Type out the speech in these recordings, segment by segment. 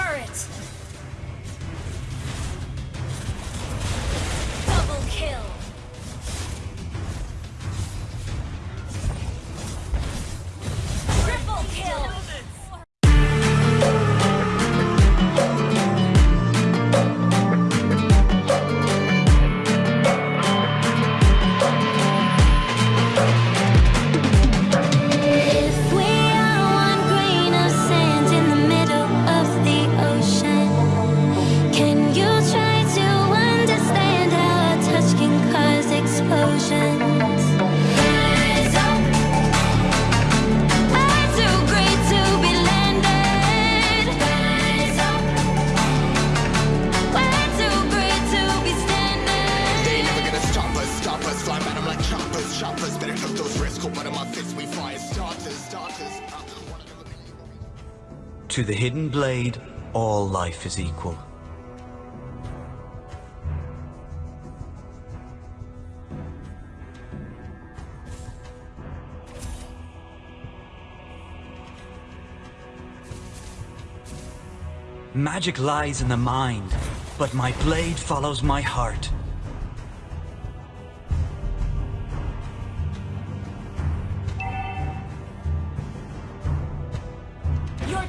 turret! Better those my fists, we fire starters, starters. To the hidden blade, all life is equal. Magic lies in the mind, but my blade follows my heart.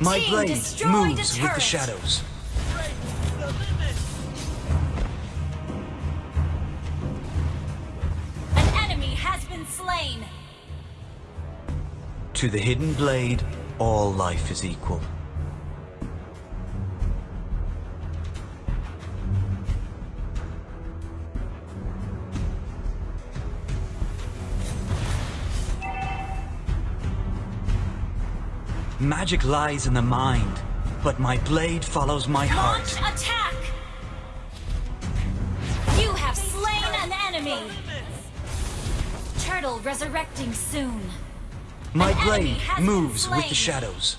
My team blade moves a with the shadows. An enemy has been slain. To the hidden blade, all life is equal. Magic lies in the mind, but my blade follows my Launch heart. attack! You have slain an enemy. Turtle resurrecting soon. My An blade moves with the shadows.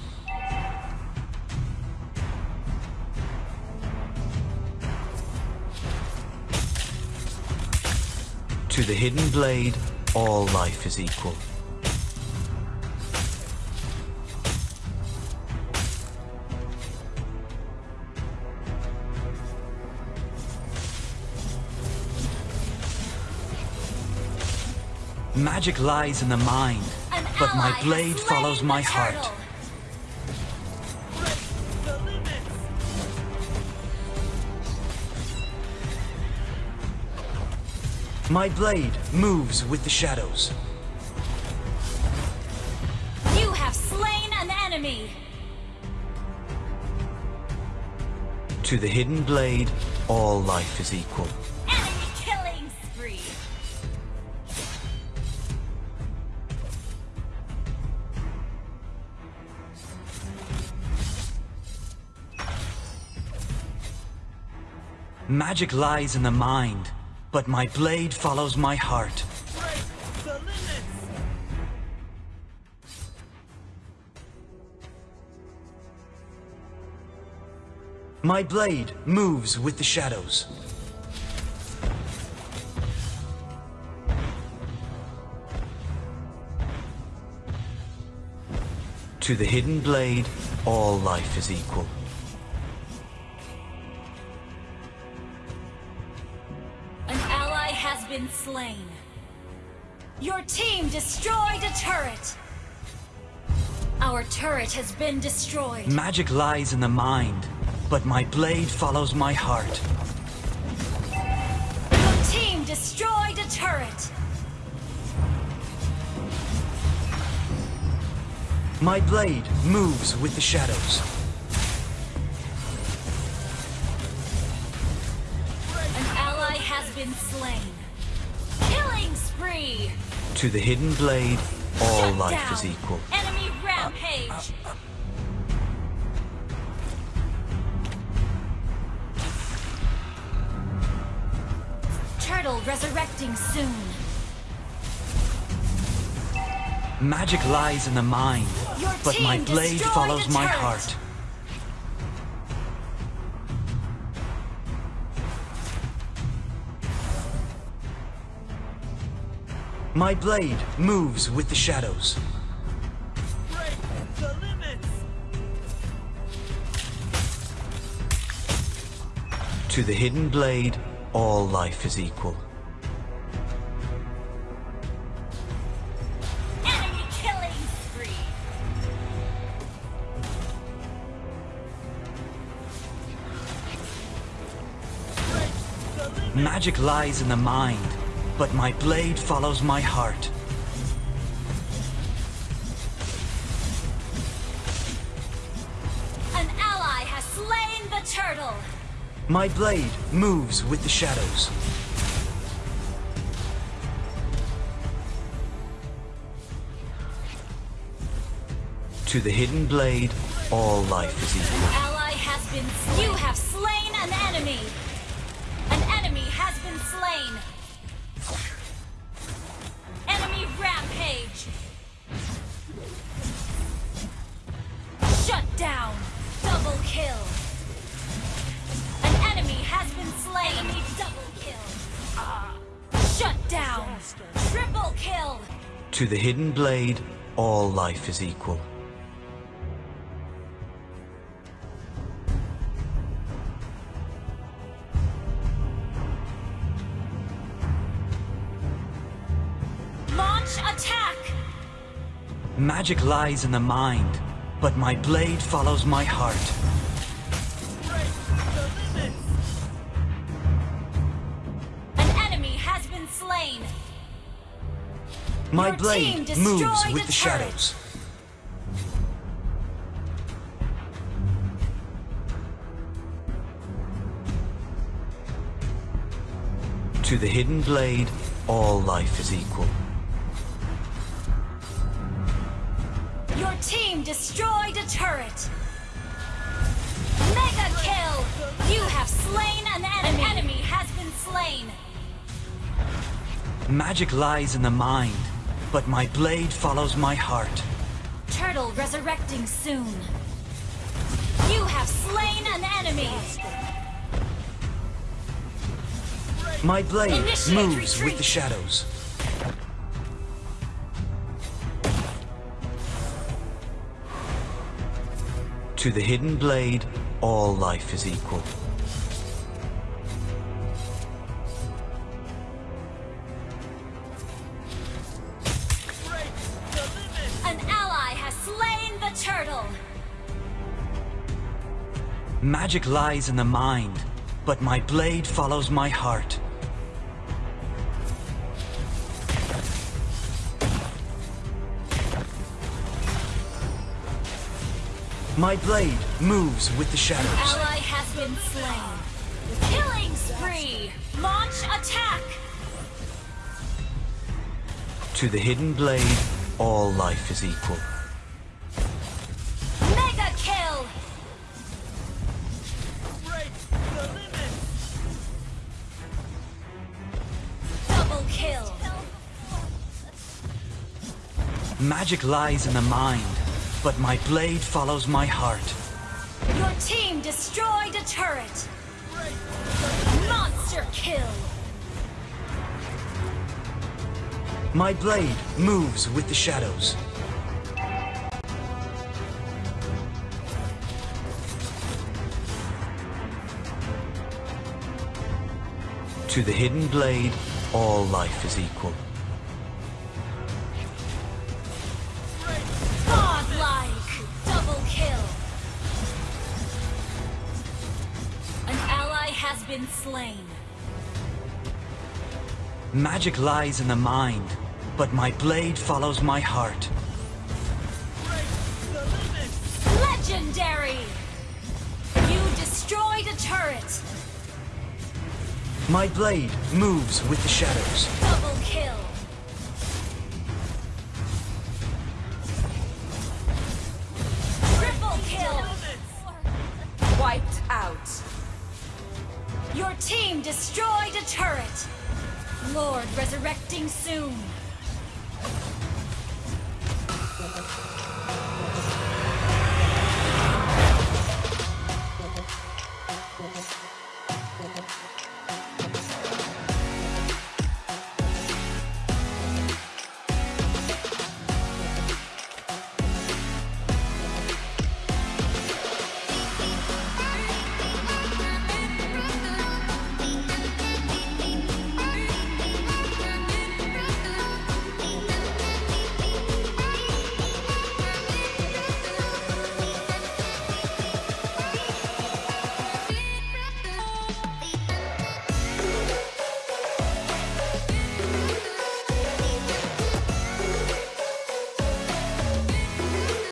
To the hidden blade, all life is equal. Magic lies in the mind, An but my blade follows my turtle. heart. My blade moves with the shadows. You have slain an enemy. To the hidden blade, all life is equal. Magic lies in the mind, but my blade follows my heart. My blade moves with the shadows. To the hidden blade, all life is equal. Been slain. Your team destroyed a turret. Our turret has been destroyed. Magic lies in the mind, but my blade follows my heart. Your team destroyed a turret. My blade moves with the shadows. An ally has been slain. Spree. To the hidden blade, all Shut life down. is equal. Enemy rampage. Turtle resurrecting soon. Magic lies in the mind, Your but my blade follows my heart. My blade moves with the shadows. To the hidden blade, all life is equal. Enemy killing spree. Magic lies in the mind, but my blade follows my heart. An ally has slain the turtle. My blade moves with the shadows. To the hidden blade, all life is equal. Ally has been slain. You have slain an enemy. To the hidden blade, all life is equal. Launch attack. Magic lies in the mind, but my blade follows my heart. An enemy has been slain. My Your blade moves with the shadows. To the hidden blade, all life is equal. Your team destroyed a turret. Mega kill! You have slain an enemy. An enemy has been slain. Magic lies in the mind, but my blade follows my heart. Turtle resurrecting soon. You have slain an enemy. My blade Initiate moves retreat. with the shadows. To the hidden blade, all life is equal. Magic lies in the mind, but my blade follows my heart. My blade moves with the shadows. Ally has been slain. Killing spree. Launch attack. To the hidden blade, all life is equal. Magic lies in the mind, but my blade follows my heart. Your team destroyed a turret. Monster kill. My blade moves with the shadows. To the hidden blade, all life is equal. Slain. Magic lies in the mind, but my blade follows my heart. Legendary. You destroyed a turret. My blade moves with the shadows. Double kill. destroyed a turret. Lord resurrecting soon.